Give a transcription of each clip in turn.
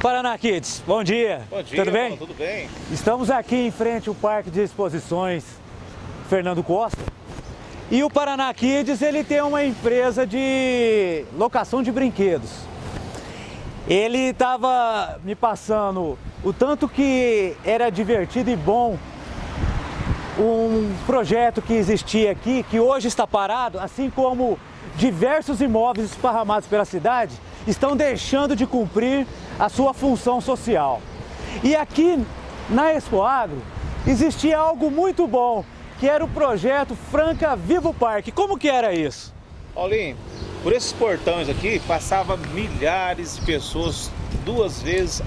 Paraná Kids, bom dia. Bom dia, tudo bem? tudo bem. Estamos aqui em frente ao Parque de Exposições Fernando Costa. E o Paraná Kids, ele tem uma empresa de locação de brinquedos. Ele estava me passando o tanto que era divertido e bom um projeto que existia aqui, que hoje está parado, assim como diversos imóveis esparramados pela cidade, estão deixando de cumprir a sua função social. E aqui na Expo Agro existia algo muito bom, que era o projeto Franca Vivo Parque. Como que era isso? Paulinho, por esses portões aqui passava milhares de pessoas duas vezes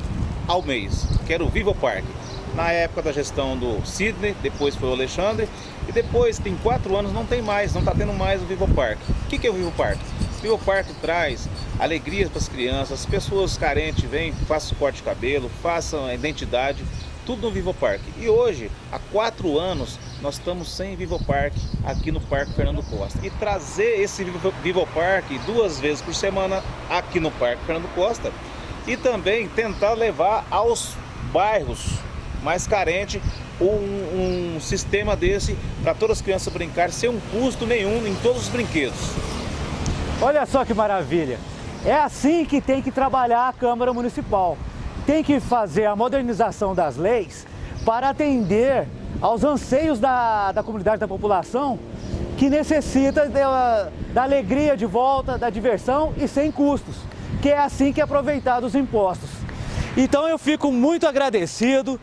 ao mês, que era o Vivo Parque. Na época da gestão do Sidney, depois foi o Alexandre, e depois, tem quatro anos, não tem mais, não está tendo mais o Vivo Parque. O que, que é o Vivo Parque? Vivo Parque traz alegrias para as crianças, as pessoas carentes vêm, façam corte de cabelo, façam a identidade, tudo no Vivo Parque. E hoje, há quatro anos, nós estamos sem Vivo Parque aqui no Parque Fernando Costa. E trazer esse Vivo, Vivo Parque duas vezes por semana aqui no Parque Fernando Costa e também tentar levar aos bairros mais carentes um, um sistema desse para todas as crianças brincar sem um custo nenhum em todos os brinquedos. Olha só que maravilha! É assim que tem que trabalhar a Câmara Municipal. Tem que fazer a modernização das leis para atender aos anseios da, da comunidade, da população, que necessita da, da alegria de volta, da diversão e sem custos, que é assim que é aproveitado os impostos. Então eu fico muito agradecido,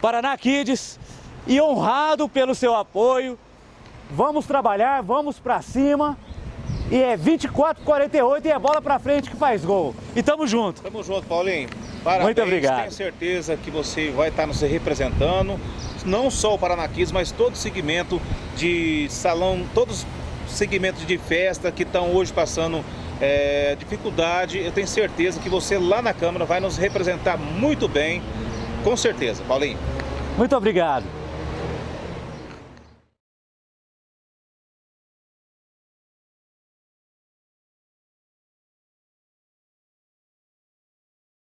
Paraná Kids, e honrado pelo seu apoio. Vamos trabalhar, vamos para cima e é 24, 48 e é bola pra frente que faz gol. E tamo junto. Tamo junto, Paulinho. Parabéns, Muito obrigado. Tenho certeza que você vai estar nos representando, não só o Paranaquis, mas todo segmento de salão, todos os segmentos de festa que estão hoje passando é, dificuldade. Eu tenho certeza que você lá na Câmara vai nos representar muito bem, com certeza, Paulinho. Muito obrigado.